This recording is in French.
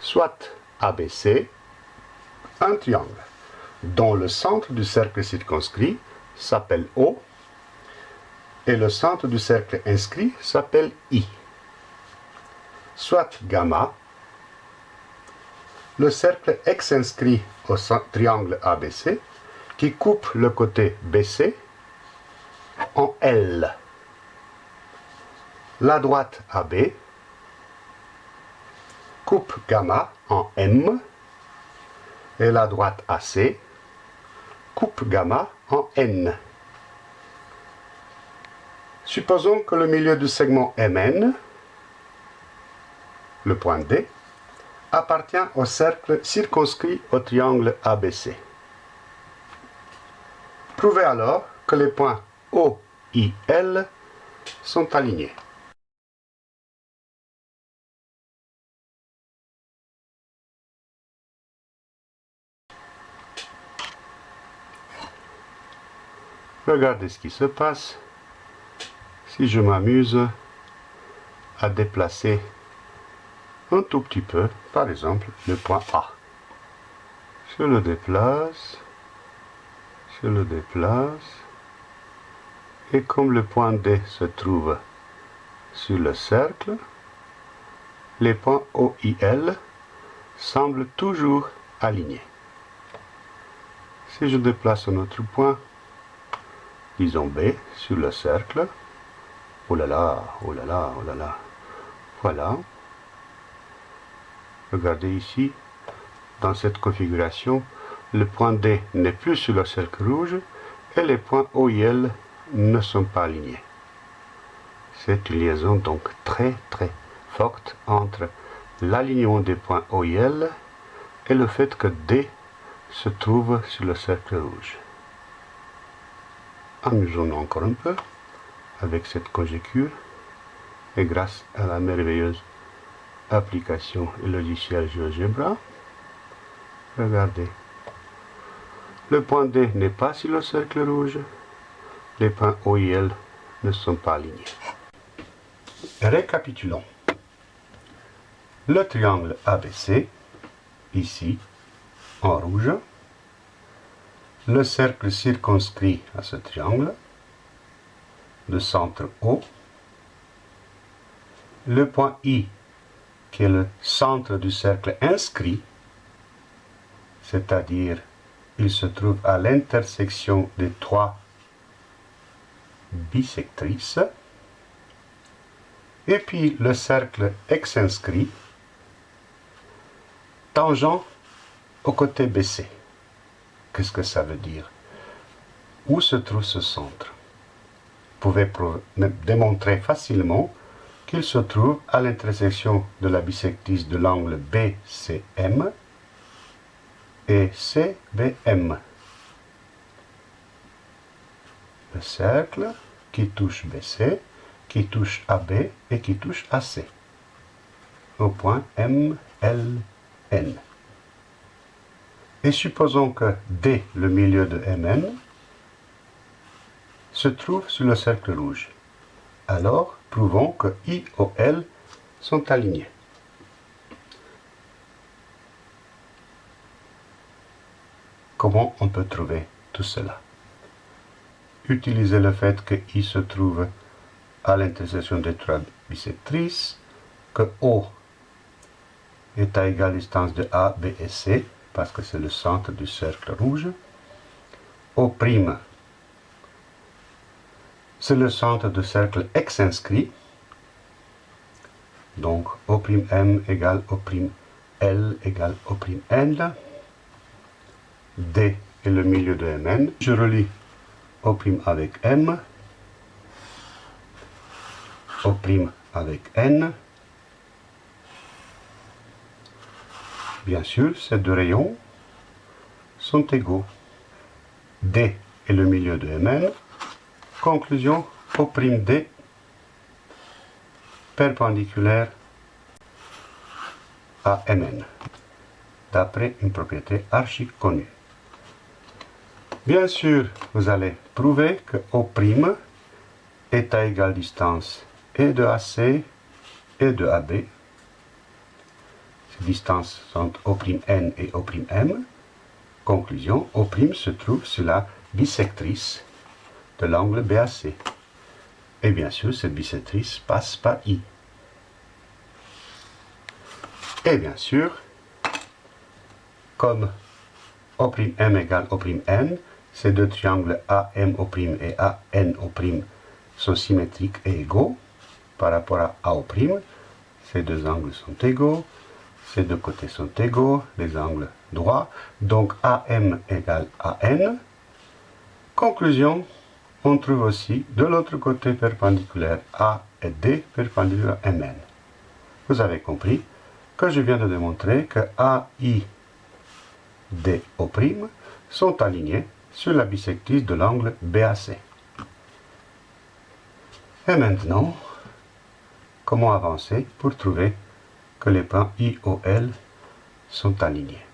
soit ABC, un triangle dont le centre du cercle circonscrit s'appelle O et le centre du cercle inscrit s'appelle I. Soit gamma, le cercle X inscrit au triangle ABC qui coupe le côté BC en L. La droite AB coupe gamma en M et la droite AC coupe gamma en N. Supposons que le milieu du segment MN, le point D, appartient au cercle circonscrit au triangle ABC. Prouvez alors que les points O, I, L sont alignés. Regardez ce qui se passe si je m'amuse à déplacer un tout petit peu, par exemple, le point A. Je le déplace, je le déplace, et comme le point D se trouve sur le cercle, les points O, I, L semblent toujours alignés. Si je déplace un autre point, disons B, sur le cercle, oh là là, oh là là, oh là là, voilà, Regardez ici, dans cette configuration, le point D n'est plus sur le cercle rouge et les points O et L ne sont pas alignés. C'est une liaison donc très très forte entre l'alignement des points O et le fait que D se trouve sur le cercle rouge. Amusons-nous encore un peu avec cette conjecture et grâce à la merveilleuse application et logiciel GeoGebra. Regardez. Le point D n'est pas sur le cercle rouge. Les points O et L ne sont pas alignés. Récapitulons. Le triangle ABC, ici, en rouge. Le cercle circonscrit à ce triangle. Le centre O. Le point I qui est le centre du cercle inscrit, c'est-à-dire il se trouve à l'intersection des trois bisectrices, et puis le cercle ex-inscrit, tangent au côté BC. Qu'est-ce que ça veut dire? Où se trouve ce centre? Vous pouvez démontrer facilement qu'il se trouve à l'intersection de la bisectrice de l'angle BCM et CBM. Le cercle qui touche BC, qui touche AB et qui touche AC au point MLN. Et supposons que D, le milieu de MN, se trouve sur le cercle rouge. Alors, prouvons que I et L sont alignés. Comment on peut trouver tout cela? Utilisez le fait que I se trouve à l'intersection des trois bisectrices, que O est à égale distance de A, B et C, parce que c'est le centre du cercle rouge. O' c'est le centre du cercle X inscrit. Donc O'M égale O'L égale O'N. D est le milieu de Mn. Je relie O' avec M. O' avec N. Bien sûr, ces deux rayons sont égaux. D est le milieu de Mn. Conclusion D perpendiculaire à Mn, d'après une propriété archi connue. Bien sûr, vous allez prouver que O' est à égale distance et de AC et de AB. Distances sont O'N et O'M. Conclusion, O' se trouve sur la bisectrice de l'angle BAC. Et bien sûr, cette bisectrice passe par I. Et bien sûr, comme O'M égale O'N, ces deux triangles AMO' et ANO' sont symétriques et égaux par rapport à AO'. Ces deux angles sont égaux, ces deux côtés sont égaux, les angles droits. Donc AM égale AN. Conclusion, on trouve aussi de l'autre côté perpendiculaire A et D perpendiculaire MN. Vous avez compris que je viens de démontrer que A, I, D, sont alignés sur la bisectrice de l'angle BAC. Et maintenant, comment avancer pour trouver que les points IOL sont alignés.